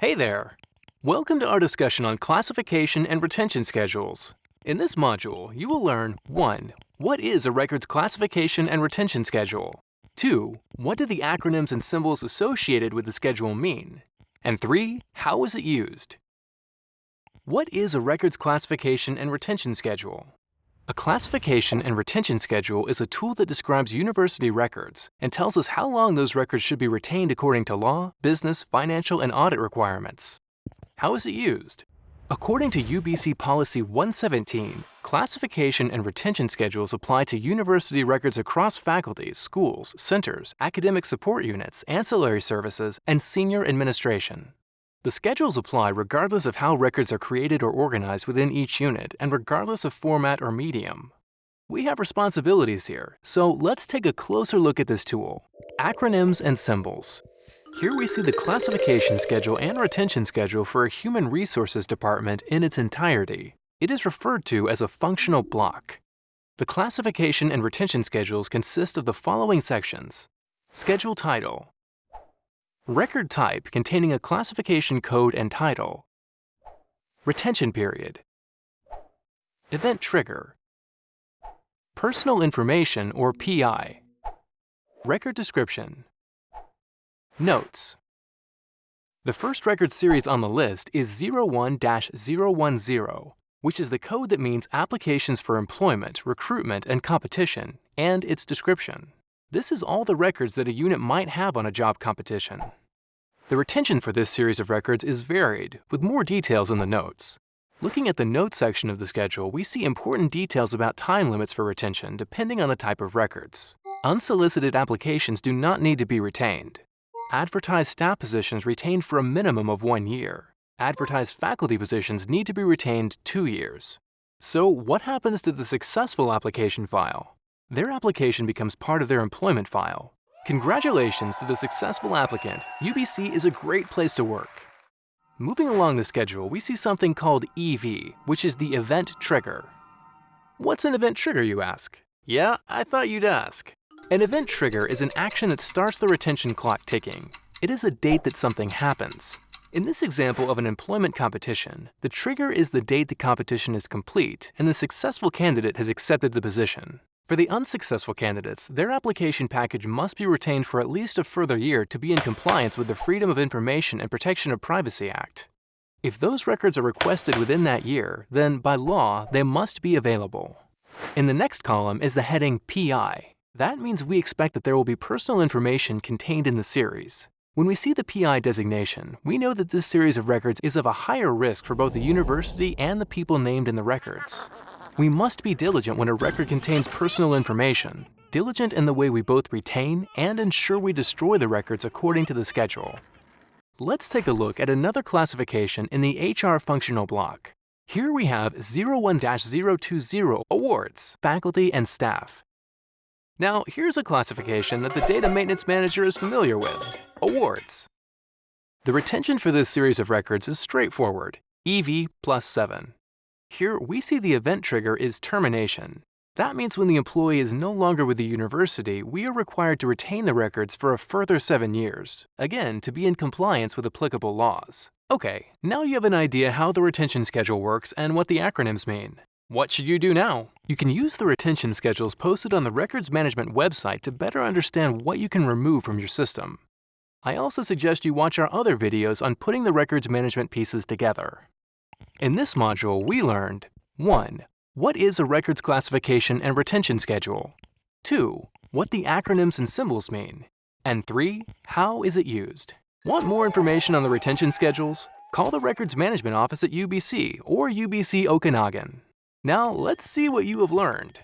Hey there! Welcome to our discussion on classification and retention schedules. In this module, you will learn 1. What is a record's classification and retention schedule? 2. What do the acronyms and symbols associated with the schedule mean? And 3. How is it used? What is a record's classification and retention schedule? A classification and retention schedule is a tool that describes university records and tells us how long those records should be retained according to law, business, financial, and audit requirements. How is it used? According to UBC Policy 117, classification and retention schedules apply to university records across faculties, schools, centers, academic support units, ancillary services, and senior administration. The schedules apply regardless of how records are created or organized within each unit and regardless of format or medium. We have responsibilities here, so let's take a closer look at this tool. Acronyms and symbols. Here we see the classification schedule and retention schedule for a human resources department in its entirety. It is referred to as a functional block. The classification and retention schedules consist of the following sections. Schedule title, Record type containing a classification code and title. Retention period. Event trigger. Personal information or PI. Record description. Notes. The first record series on the list is 01-010, which is the code that means applications for employment, recruitment, and competition, and its description. This is all the records that a unit might have on a job competition. The retention for this series of records is varied, with more details in the notes. Looking at the notes section of the schedule, we see important details about time limits for retention depending on the type of records. Unsolicited applications do not need to be retained. Advertised staff positions retained for a minimum of one year. Advertised faculty positions need to be retained two years. So what happens to the successful application file? Their application becomes part of their employment file. Congratulations to the successful applicant. UBC is a great place to work. Moving along the schedule, we see something called EV, which is the event trigger. What's an event trigger, you ask? Yeah, I thought you'd ask. An event trigger is an action that starts the retention clock ticking. It is a date that something happens. In this example of an employment competition, the trigger is the date the competition is complete and the successful candidate has accepted the position. For the unsuccessful candidates, their application package must be retained for at least a further year to be in compliance with the Freedom of Information and Protection of Privacy Act. If those records are requested within that year, then by law, they must be available. In the next column is the heading PI. That means we expect that there will be personal information contained in the series. When we see the PI designation, we know that this series of records is of a higher risk for both the university and the people named in the records. We must be diligent when a record contains personal information, diligent in the way we both retain and ensure we destroy the records according to the schedule. Let's take a look at another classification in the HR functional block. Here we have 01-020 awards, faculty and staff. Now, here's a classification that the data maintenance manager is familiar with, awards. The retention for this series of records is straightforward, EV plus 7. Here, we see the event trigger is termination. That means when the employee is no longer with the university, we are required to retain the records for a further seven years, again, to be in compliance with applicable laws. Okay, now you have an idea how the retention schedule works and what the acronyms mean. What should you do now? You can use the retention schedules posted on the Records Management website to better understand what you can remove from your system. I also suggest you watch our other videos on putting the records management pieces together. In this module, we learned 1. What is a records classification and retention schedule? 2. What the acronyms and symbols mean? And 3. How is it used? Want more information on the retention schedules? Call the Records Management Office at UBC or UBC Okanagan. Now, let's see what you have learned.